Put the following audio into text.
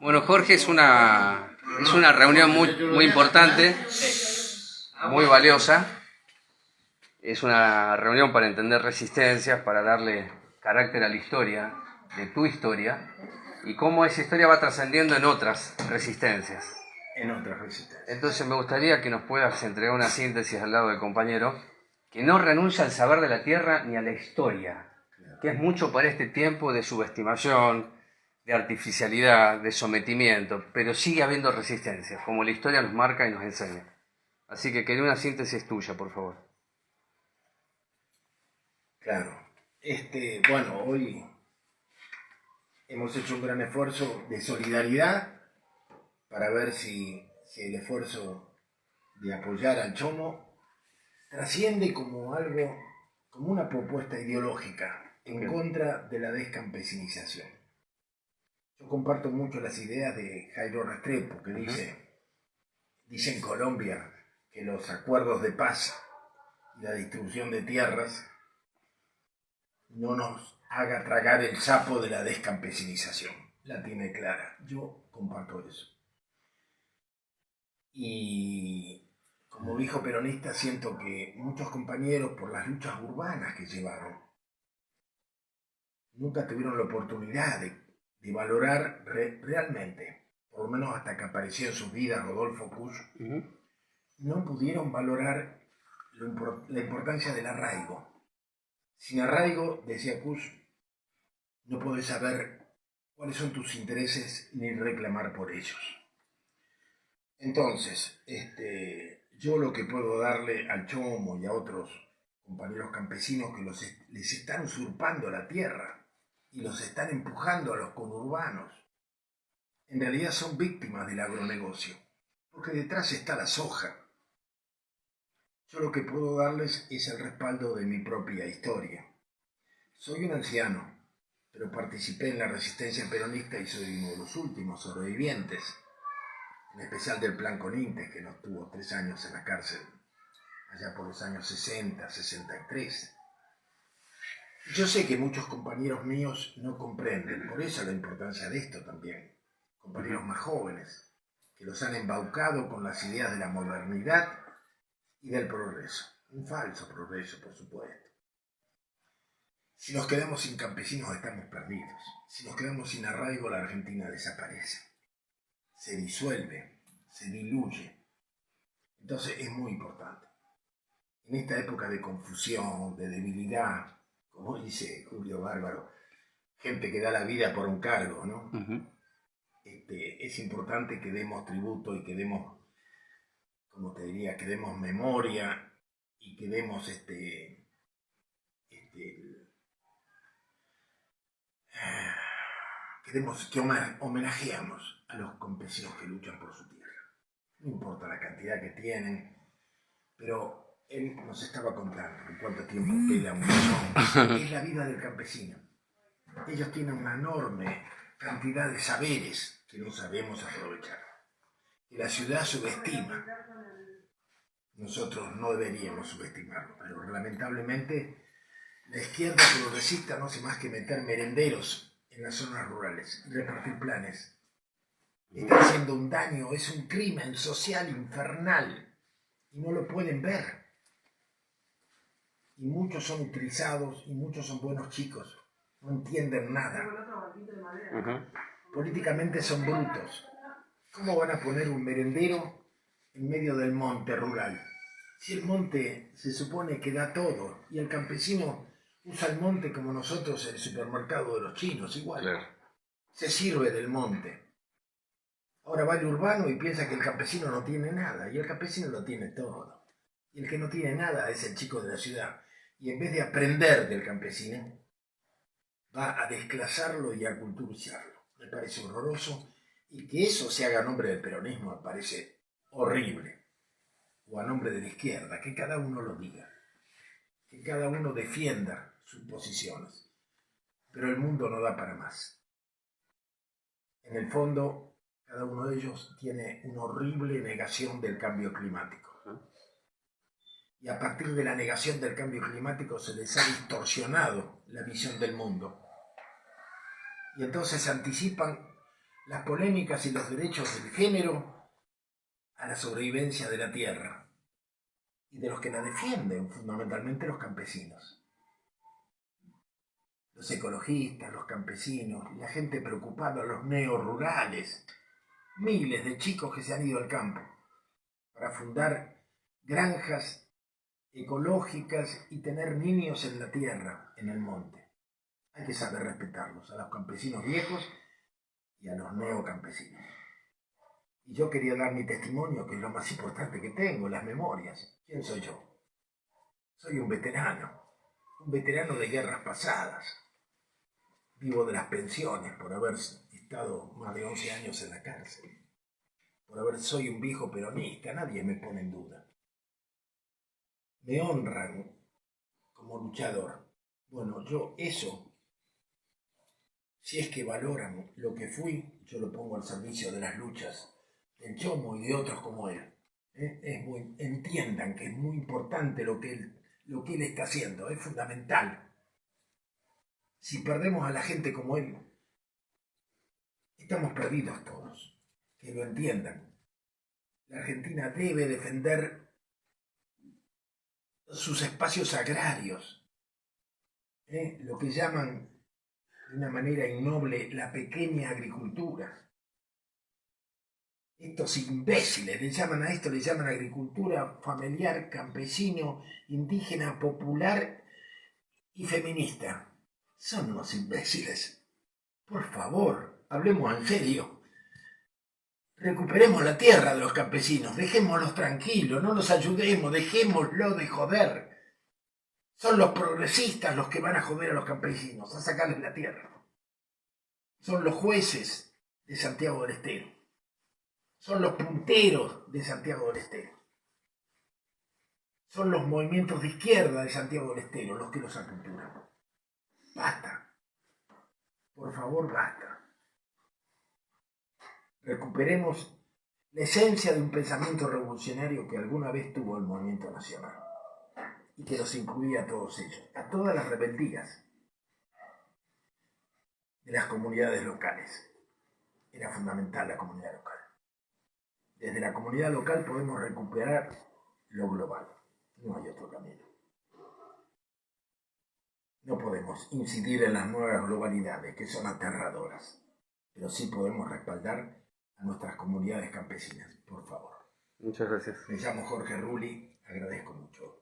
Bueno, Jorge, es una, es una reunión muy, muy importante, muy valiosa. Es una reunión para entender resistencias, para darle carácter a la historia, de tu historia, y cómo esa historia va trascendiendo en otras resistencias. En otras resistencias. Entonces me gustaría que nos puedas entregar una síntesis al lado del compañero, que no renuncia al saber de la tierra ni a la historia, que es mucho para este tiempo de subestimación, de artificialidad, de sometimiento, pero sigue habiendo resistencia, como la historia nos marca y nos enseña. Así que quería una síntesis tuya, por favor. Claro. Este, bueno, hoy hemos hecho un gran esfuerzo de solidaridad para ver si, si el esfuerzo de apoyar al chomo trasciende como algo, como una propuesta ideológica en contra de la descampesinización. Comparto mucho las ideas de Jairo Restrepo, que dice, dice en Colombia que los acuerdos de paz y la distribución de tierras no nos haga tragar el sapo de la descampesinización. La tiene clara. Yo comparto eso. Y como dijo peronista, siento que muchos compañeros, por las luchas urbanas que llevaron, nunca tuvieron la oportunidad de de valorar realmente, por lo menos hasta que apareció en sus vidas Rodolfo Kusch, no pudieron valorar la importancia del arraigo. Sin arraigo, decía Kusch, no puedes saber cuáles son tus intereses ni reclamar por ellos. Entonces, este, yo lo que puedo darle al Chomo y a otros compañeros campesinos que los, les están usurpando la tierra, y los están empujando a los conurbanos. En realidad son víctimas del agronegocio, porque detrás está la soja. Yo lo que puedo darles es el respaldo de mi propia historia. Soy un anciano, pero participé en la resistencia peronista y soy uno de los últimos sobrevivientes, en especial del Plan Conintes, que nos tuvo tres años en la cárcel, allá por los años 60, 63. Yo sé que muchos compañeros míos no comprenden, por eso la importancia de esto también. Compañeros más jóvenes, que los han embaucado con las ideas de la modernidad y del progreso. Un falso progreso, por supuesto. Si nos quedamos sin campesinos estamos perdidos. Si nos quedamos sin arraigo la Argentina desaparece. Se disuelve, se diluye. Entonces es muy importante. En esta época de confusión, de debilidad, como dice Julio Bárbaro, gente que da la vida por un cargo, ¿no? Este, es importante que demos tributo y que demos, como te diría, que demos memoria y que demos este, este que, demos, que homenajeamos a los campesinos que luchan por su tierra. No importa la cantidad que tienen, pero él nos estaba contando cuánto tiempo queda un Es la vida del campesino. Ellos tienen una enorme cantidad de saberes que no sabemos aprovechar. Que la ciudad subestima. Nosotros no deberíamos subestimarlo, pero lamentablemente la izquierda progresista no hace más que meter merenderos en las zonas rurales y repartir planes. Está haciendo un daño, es un crimen social infernal y no lo pueden ver y muchos son utilizados y muchos son buenos chicos, no entienden nada. Políticamente son brutos. ¿Cómo van a poner un merendero en medio del monte rural? Si el monte se supone que da todo y el campesino usa el monte como nosotros el supermercado de los chinos, igual. Se sirve del monte. Ahora va el urbano y piensa que el campesino no tiene nada y el campesino lo tiene todo. Y el que no tiene nada es el chico de la ciudad y en vez de aprender del campesino, va a desclasarlo y a culturizarlo. Me parece horroroso y que eso se haga a nombre del peronismo me parece horrible. O a nombre de la izquierda, que cada uno lo diga, que cada uno defienda sus posiciones. Pero el mundo no da para más. En el fondo, cada uno de ellos tiene una horrible negación del cambio climático y a partir de la negación del cambio climático se les ha distorsionado la visión del mundo. Y entonces anticipan las polémicas y los derechos del género a la sobrevivencia de la tierra y de los que la defienden, fundamentalmente los campesinos. Los ecologistas, los campesinos, la gente preocupada, los neorurales, miles de chicos que se han ido al campo para fundar granjas ecológicas y tener niños en la tierra, en el monte. Hay que saber respetarlos, a los campesinos viejos y a los neocampesinos. Y yo quería dar mi testimonio, que es lo más importante que tengo, las memorias. ¿Quién soy yo? Soy un veterano, un veterano de guerras pasadas. Vivo de las pensiones por haber estado más de 11 años en la cárcel. Por haber soy un viejo peronista, nadie me pone en duda. Me honran como luchador. Bueno, yo eso si es que valoran lo que fui, yo lo pongo al servicio de las luchas del Chomo y de otros como él. ¿eh? Es muy, entiendan que es muy importante lo que, lo que él está haciendo, es fundamental. Si perdemos a la gente como él, estamos perdidos todos. Que lo entiendan. La Argentina debe defender sus espacios agrarios, ¿eh? lo que llaman de una manera innoble la pequeña agricultura. Estos imbéciles le llaman a esto, le llaman agricultura familiar, campesino, indígena, popular y feminista. Son unos imbéciles. Por favor, hablemos en serio. Recuperemos la tierra de los campesinos, dejémoslos tranquilos, no los ayudemos, dejémoslo de joder. Son los progresistas los que van a joder a los campesinos, a sacarles la tierra. Son los jueces de Santiago del Estero. Son los punteros de Santiago del Estero. Son los movimientos de izquierda de Santiago del Estero los que los aculturan. Basta. Por favor, basta. Recuperemos la esencia de un pensamiento revolucionario que alguna vez tuvo el movimiento nacional y que los incluía a todos ellos, a todas las rebeldías de las comunidades locales. Era fundamental la comunidad local. Desde la comunidad local podemos recuperar lo global. No hay otro camino. No podemos incidir en las nuevas globalidades que son aterradoras, pero sí podemos respaldar a nuestras comunidades campesinas, por favor. Muchas gracias. Me llamo Jorge Rulli, agradezco mucho.